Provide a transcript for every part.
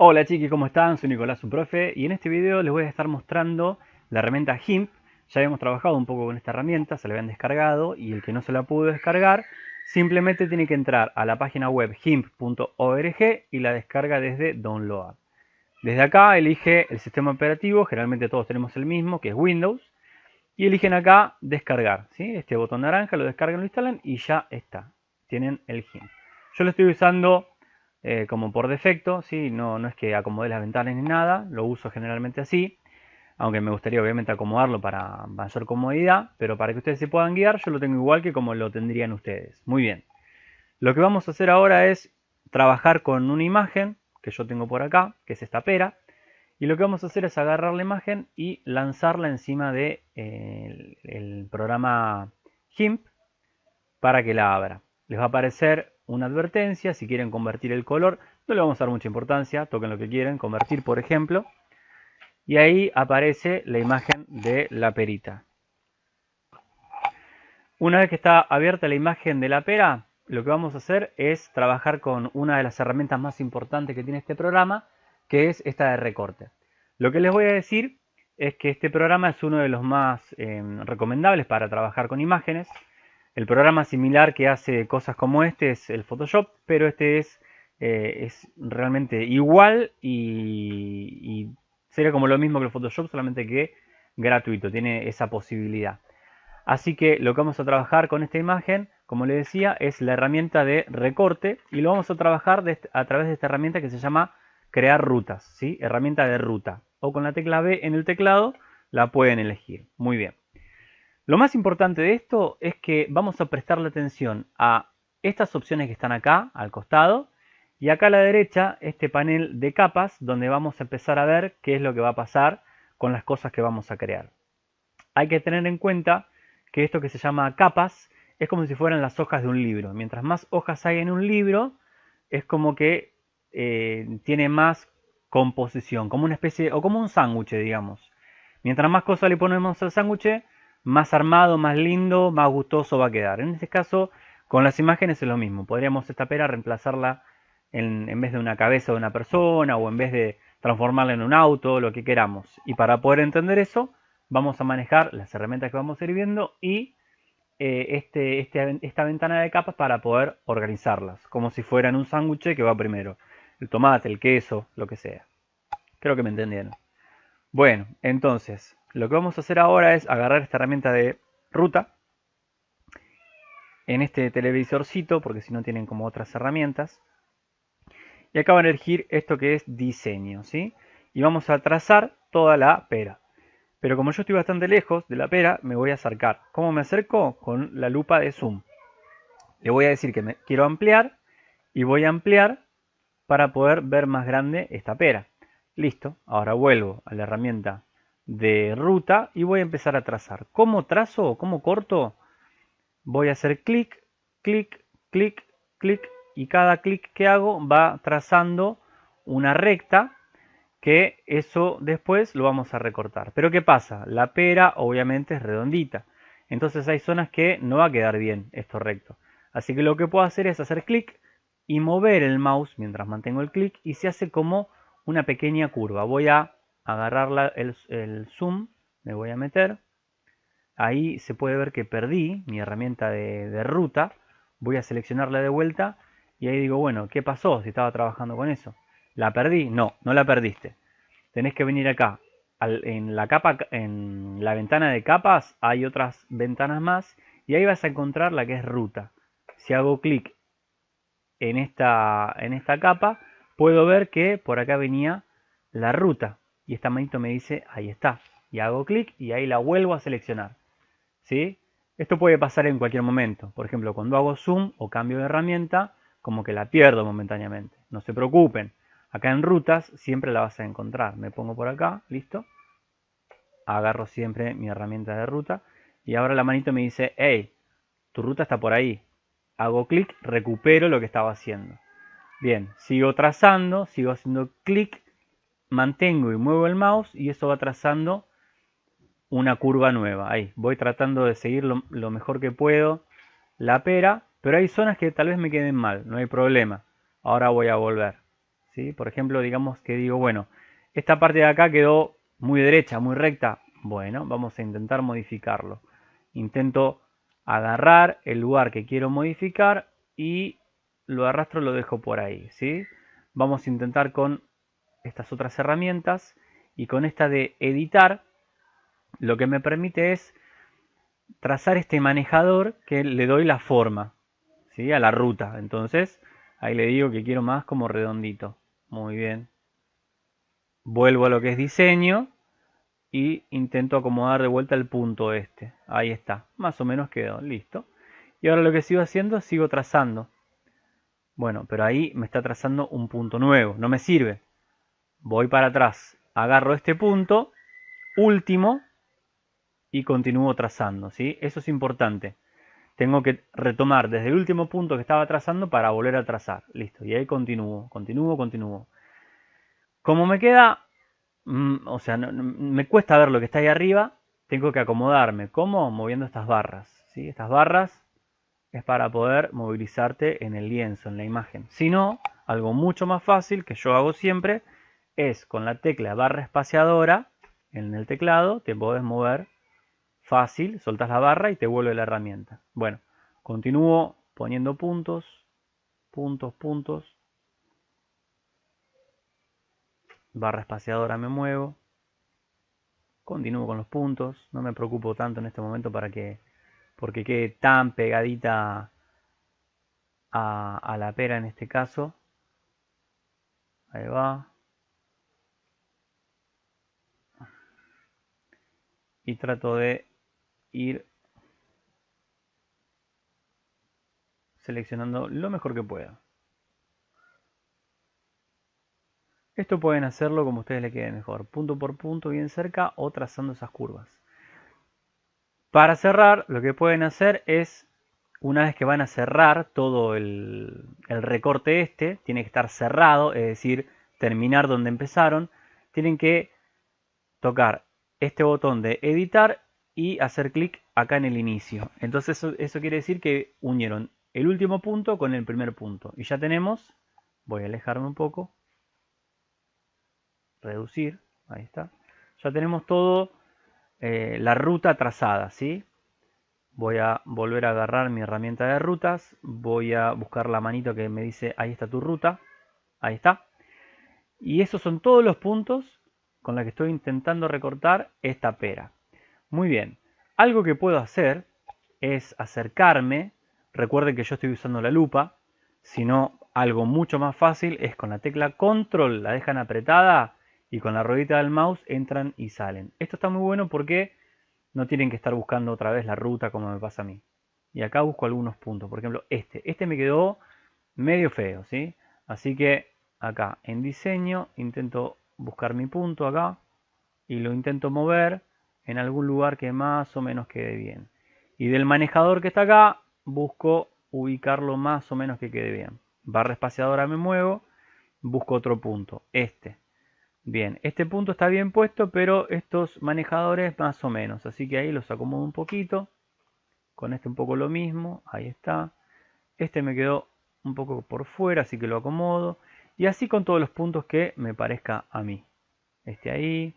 Hola chiquis, ¿cómo están? Soy Nicolás, su profe, y en este video les voy a estar mostrando la herramienta GIMP. Ya habíamos trabajado un poco con esta herramienta, se la habían descargado, y el que no se la pudo descargar, simplemente tiene que entrar a la página web gimp.org y la descarga desde Download. Desde acá elige el sistema operativo, generalmente todos tenemos el mismo, que es Windows, y eligen acá descargar, este botón naranja, lo descargan, lo instalan y ya está, tienen el GIMP. Yo lo estoy usando eh, como por defecto, ¿sí? no, no es que acomode las ventanas ni nada, lo uso generalmente así, aunque me gustaría obviamente acomodarlo para mayor comodidad, pero para que ustedes se puedan guiar yo lo tengo igual que como lo tendrían ustedes. Muy bien, lo que vamos a hacer ahora es trabajar con una imagen que yo tengo por acá, que es esta pera, y lo que vamos a hacer es agarrar la imagen y lanzarla encima del de, eh, el programa GIMP para que la abra. Les va a aparecer una advertencia, si quieren convertir el color, no le vamos a dar mucha importancia, toquen lo que quieren, convertir por ejemplo, y ahí aparece la imagen de la perita. Una vez que está abierta la imagen de la pera, lo que vamos a hacer es trabajar con una de las herramientas más importantes que tiene este programa, que es esta de recorte. Lo que les voy a decir es que este programa es uno de los más eh, recomendables para trabajar con imágenes, el programa similar que hace cosas como este es el Photoshop, pero este es, eh, es realmente igual y, sería como lo mismo que el Photoshop, solamente que gratuito, tiene esa posibilidad. Así que lo que vamos a trabajar con esta imagen, como les decía, es la herramienta de recorte y lo vamos a trabajar a través de esta herramienta que se llama crear rutas, ¿sí? herramienta de ruta. O con la tecla B en el teclado la pueden elegir. Muy bien. Lo más importante de esto es que vamos a prestarle atención a estas opciones que están acá al costado y acá a la derecha este panel de capas donde vamos a empezar a ver qué es lo que va a pasar con las cosas que vamos a crear. Hay que tener en cuenta que esto que se llama capas es como si fueran las hojas de un libro. Mientras más hojas hay en un libro es como que eh, tiene más composición, como una especie o como un sándwich digamos. Mientras más cosas le ponemos al sándwich más armado, más lindo, más gustoso va a quedar. En este caso, con las imágenes es lo mismo. Podríamos esta pera reemplazarla en, vez de una cabeza de una persona o en vez de transformarla en un auto, lo que queramos. Y para poder entender eso, vamos a manejar las herramientas que vamos a ir viendo y eh, este, este, esta ventana de capas para poder organizarlas, como si fueran un sándwich que va primero. El tomate, el queso, lo que sea. Creo que me entendieron. Bueno, entonces, lo que vamos a hacer ahora es agarrar esta herramienta de ruta en este televisorcito, porque si no tienen como otras herramientas. Y acá van a elegir esto que es diseño, ¿sí? Y vamos a trazar toda la pera. Pero como yo estoy bastante lejos de la pera, me voy a acercar. ¿Cómo me acerco? Con la lupa de zoom. Le voy a decir que me quiero ampliar y voy a ampliar para poder ver más grande esta pera. Listo, ahora vuelvo a la herramienta de ruta y voy a empezar a trazar. ¿Cómo trazo? ¿Cómo corto? Voy a hacer clic, clic, clic, clic y cada clic que hago va trazando una recta que eso después lo vamos a recortar. Pero ¿qué pasa? La pera obviamente es redondita. Entonces hay zonas que no va a quedar bien esto recto. Así que lo que puedo hacer es hacer clic y mover el mouse mientras mantengo el clic y se hace como una pequeña curva. Voy a agarrar el, zoom, me voy a meter. Ahí se puede ver que perdí mi herramienta de, ruta. Voy a seleccionarla de vuelta y ahí digo, bueno, ¿qué pasó si estaba trabajando con eso? ¿La perdí? No, no la perdiste. Tenés que venir acá. en, la capa, en la ventana de capas hay otras ventanas más y ahí vas a encontrar la que es ruta. Si hago clic en esta, en esta capa, puedo ver que por acá venía la ruta y esta manito me dice ahí está y hago clic y ahí la vuelvo a seleccionar ¿sí? esto puede pasar en cualquier momento. Por ejemplo cuando hago zoom o cambio de herramienta como que la pierdo momentáneamente. No se preocupen acá en rutas siempre la vas a encontrar. Me pongo por acá listo. Agarro siempre mi herramienta de ruta y ahora la manito me dice hey tu ruta está por ahí hago clic recupero lo que estaba haciendo. Bien sigo trazando sigo haciendo clic mantengo y muevo el mouse y eso va trazando una curva nueva. Ahí, voy tratando de seguir lo, mejor que puedo la pera, pero hay zonas que tal vez me queden mal, no hay problema. Ahora voy a volver. ¿sí? Por ejemplo, digamos que digo, bueno, esta parte de acá quedó muy derecha, muy recta. Bueno, vamos a intentar modificarlo. Intento agarrar el lugar que quiero modificar y lo arrastro, lo dejo por ahí, ¿sí? Vamos a intentar con estas otras herramientas y con esta de editar, lo que me permite es trazar este manejador que le doy la forma, ¿sí? A la ruta. Entonces, ahí le digo que quiero más como redondito. Muy bien. Vuelvo a lo que es diseño y intento acomodar de vuelta el punto este. Ahí está, más o menos quedó, listo. Y ahora lo que sigo haciendo, sigo trazando. Bueno, pero ahí me está trazando un punto nuevo, no me sirve. Voy para atrás, agarro este punto, último, y continúo trazando, ¿sí? Eso es importante. Tengo que retomar desde el último punto que estaba trazando para volver a trazar. Listo, y ahí continúo, continúo, continúo. Como me queda Mm, o sea, me cuesta ver lo que está ahí arriba, tengo que acomodarme. ¿Cómo? Moviendo estas barras. ¿sí? Estas barras es para poder movilizarte en el lienzo, en la imagen. Si no, algo mucho más fácil que yo hago siempre es con la tecla barra espaciadora en el teclado, te podés mover fácil, soltas la barra y te vuelve la herramienta. Bueno, continúo poniendo puntos, puntos, puntos, barra espaciadora me muevo, continúo con los puntos, no me preocupo tanto en este momento para que porque quede tan pegadita a la pera en este caso. Ahí va. Y trato de ir seleccionando lo mejor que pueda. Esto pueden hacerlo como ustedes le quede mejor, punto por punto bien cerca o trazando esas curvas. Para cerrar, lo que pueden hacer es, una vez que van a cerrar todo el, recorte este, tiene que estar cerrado, es decir, terminar donde empezaron, tienen que tocar este botón de editar y hacer clic acá en el inicio. Entonces eso, quiere decir que unieron el último punto con el primer punto. Y ya tenemos, voy a alejarme un poco, reducir, ahí está. Ya tenemos todo eh, la ruta trazada, ¿sí? Voy a volver a agarrar mi herramienta de rutas, voy a buscar la manito que me dice ahí está tu ruta, ahí está. Y esos son todos los puntos con los que estoy intentando recortar esta pera. Muy bien, algo que puedo hacer es acercarme, recuerden que yo estoy usando la lupa, si no algo mucho más fácil es con la tecla control, la dejan apretada y con la ruedita del mouse entran y salen. Esto está muy bueno porque no tienen que estar buscando otra vez la ruta como me pasa a mí. Y acá busco algunos puntos, por ejemplo este. Este me quedó medio feo, ¿sí? Así que acá en diseño intento buscar mi punto acá y lo intento mover en algún lugar que más o menos quede bien. Y del manejador que está acá busco ubicarlo más o menos que quede bien. Barra espaciadora me muevo, busco otro punto, este. Bien, este punto está bien puesto, pero estos manejadores más o menos. Así que ahí los acomodo un poquito. Con este un poco lo mismo. Ahí está. Este me quedó un poco por fuera, así que lo acomodo. Y así con todos los puntos que me parezca a mí. Este ahí.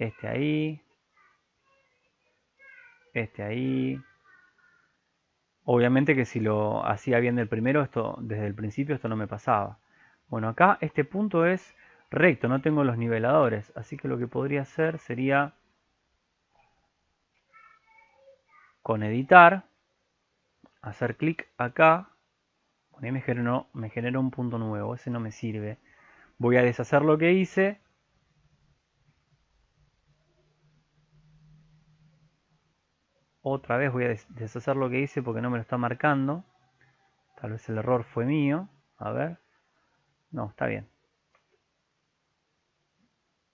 Este ahí. Este ahí. Obviamente que si lo hacía bien del primero, esto desde el principio esto no me pasaba. Bueno, acá este punto es recto, no tengo los niveladores, así que lo que podría hacer sería con editar, hacer clic acá, me generó, me generó un punto nuevo, ese no me sirve. Voy a deshacer lo que hice. Otra vez voy a deshacer lo que hice porque no me lo está marcando. Tal vez el error fue mío. A ver. No, está bien.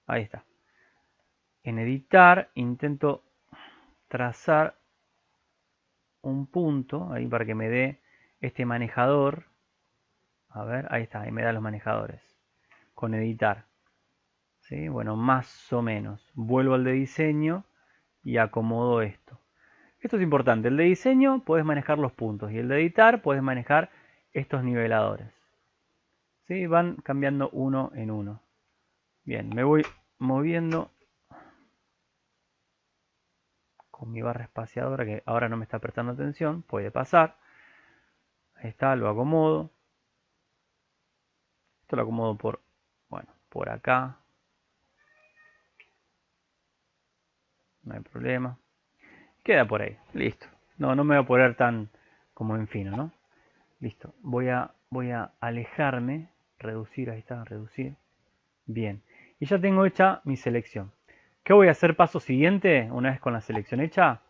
Ahí está. En editar intento trazar un punto ahí para que me dé este manejador. A ver, ahí está, ahí me da los manejadores. Con editar. ¿Sí? Bueno, más o menos. Vuelvo al de diseño y acomodo esto. Esto es importante. El de diseño puedes manejar los puntos y el de editar puedes manejar estos niveladores. ¿sí? Van cambiando uno en uno. Bien, me voy moviendo con mi barra espaciadora que ahora no me está prestando atención, puede pasar. Ahí está, lo acomodo. Esto lo acomodo por, bueno, por acá. No hay problema. Queda por ahí, listo. No, no me voy a poner tan como en fino, ¿no? Listo. Voy a, voy a alejarme, reducir, ahí está, reducir. Bien. Y ya tengo hecha mi selección. ¿Qué voy a hacer paso siguiente? Una vez con la selección hecha,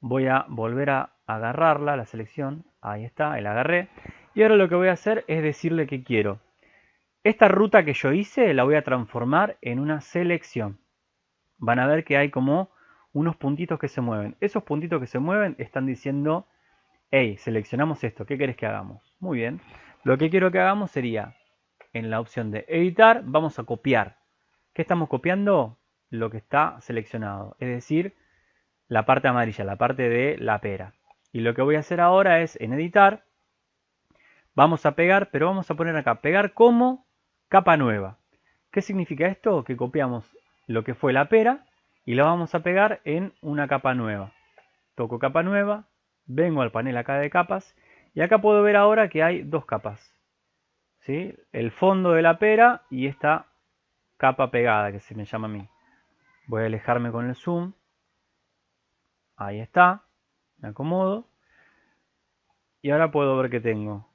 voy a volver a agarrarla, la selección. Ahí está, el agarré. Y ahora lo que voy a hacer es decirle que quiero. Esta ruta que yo hice la voy a transformar en una selección. Van a ver que hay como unos puntitos que se mueven. Esos puntitos que se mueven están diciendo, hey, seleccionamos esto, ¿qué querés que hagamos? Muy bien. Lo que quiero que hagamos sería, en la opción de editar, vamos a copiar. ¿Qué estamos copiando? lo que está seleccionado, es decir, la parte amarilla, la parte de la pera. Y lo que voy a hacer ahora es en editar, vamos a pegar, pero vamos a poner acá, pegar como capa nueva. ¿Qué significa esto? Que copiamos lo que fue la pera y lo vamos a pegar en una capa nueva. Toco capa nueva, vengo al panel acá de capas y acá puedo ver ahora que hay dos capas. ¿sí? El fondo de la pera y esta capa pegada que se me llama a mí. Voy a alejarme con el zoom. Ahí está. Me acomodo. Y ahora puedo ver que tengo.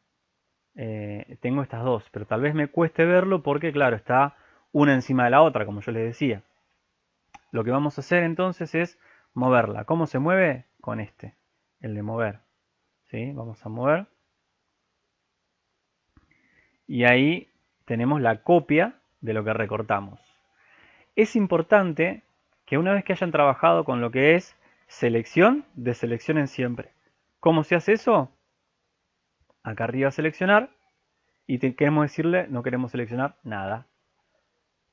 Eh, tengo estas dos, pero tal vez me cueste verlo porque, claro, está una encima de la otra, como yo les decía. Lo que vamos a hacer entonces es moverla. ¿Cómo se mueve? Con este, el de mover. ¿Sí? Vamos a mover. Y ahí tenemos la copia de lo que recortamos. Es importante que una vez que hayan trabajado con lo que es selección, deseleccionen siempre. ¿Cómo se hace eso? Acá arriba seleccionar y queremos decirle no queremos seleccionar nada.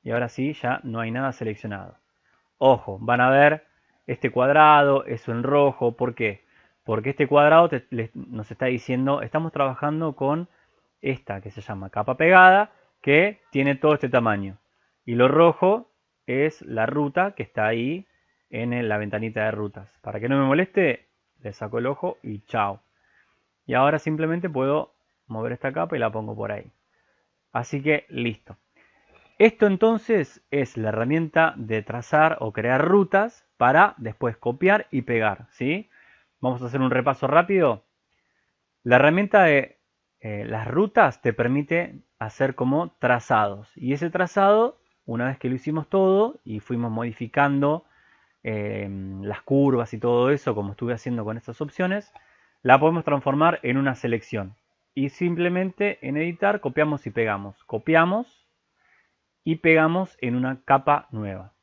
Y ahora sí, ya no hay nada seleccionado. Ojo, van a ver este cuadrado, eso en rojo. ¿Por qué? Porque este cuadrado nos está diciendo, estamos trabajando con esta que se llama capa pegada, que tiene todo este tamaño. Y lo rojo es la ruta que está ahí en la ventanita de rutas. Para que no me moleste, le saco el ojo y chao. Y ahora simplemente puedo mover esta capa y la pongo por ahí. Así que listo. Esto entonces es la herramienta de trazar o crear rutas para después copiar y pegar. ¿sí? Vamos a hacer un repaso rápido. La herramienta de eh, las rutas te permite hacer como trazados. Y ese trazado una vez que lo hicimos todo y fuimos modificando eh, las curvas y todo eso, como estuve haciendo con estas opciones, la podemos transformar en una selección. Y simplemente en editar copiamos y pegamos. Copiamos y pegamos en una capa nueva.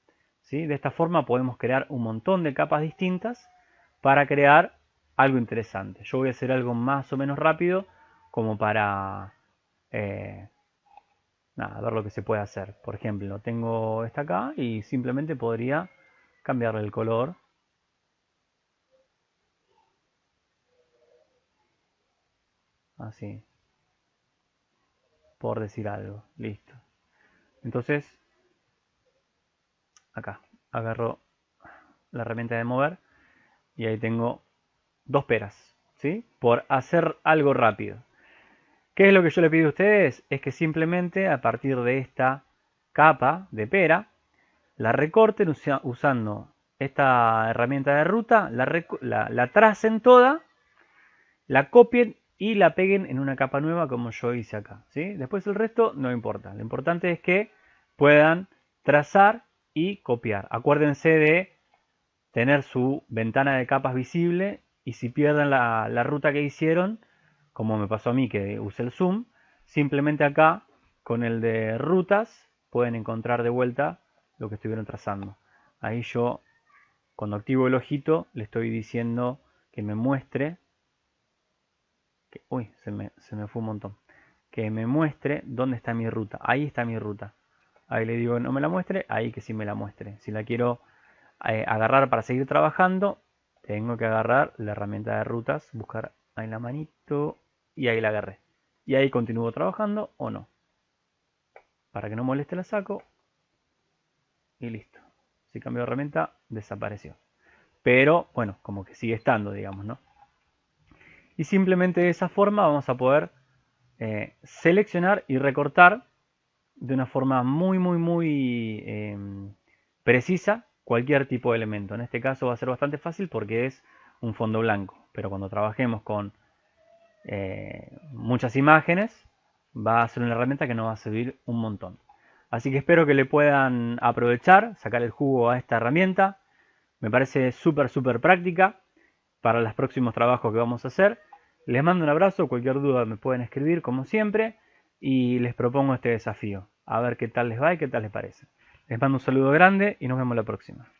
¿sí? De esta forma podemos crear un montón de capas distintas para crear algo interesante. Yo voy a hacer algo más o menos rápido como para eh, nada, ver lo que se puede hacer. Por ejemplo, tengo esta acá y simplemente podría cambiarle el color. Así. Por decir algo. Listo. Entonces, acá, agarro la herramienta de mover y ahí tengo dos peras. ¿Sí? Por hacer algo rápido. ¿Qué es lo que yo le pido a ustedes? Es que simplemente a partir de esta capa de pera, la recorten usando esta herramienta de ruta, la, tracen toda, la copien y la peguen en una capa nueva como yo hice acá. ¿sí? Después el resto no importa. Lo importante es que puedan trazar y copiar. Acuérdense de tener su ventana de capas visible y si pierden la ruta que hicieron, como me pasó a mí que usé el zoom, simplemente acá con el de rutas pueden encontrar de vuelta lo que estuvieron trazando. Ahí yo cuando activo el ojito le estoy diciendo que me muestre, que, uy, se me, se me fue un montón, que me muestre dónde está mi ruta. Ahí está mi ruta. Ahí le digo no me la muestre, ahí que sí me la muestre. Si la quiero eh, agarrar para seguir trabajando, tengo que agarrar la herramienta de rutas, buscar ahí la manito y ahí la agarré. Y ahí continúo trabajando o no. para que no moleste la saco y listo. Si cambio de herramienta, desapareció. Pero, bueno, como que sigue estando, digamos, ¿no? Y simplemente de esa forma vamos a poder eh, seleccionar y recortar de una forma muy, muy, muy em, precisa cualquier tipo de elemento. En este caso va a ser bastante fácil porque es un fondo blanco. Pero cuando trabajemos con eh, muchas imágenes, va a ser una herramienta que nos va a servir un montón. Así que espero que le puedan aprovechar, sacar el jugo a esta herramienta. Me parece súper, súper práctica para los próximos trabajos que vamos a hacer. Les mando un abrazo, cualquier duda me pueden escribir como siempre y les propongo este desafío. A ver qué tal les va y qué tal les parece. Les mando un saludo grande y nos vemos la próxima.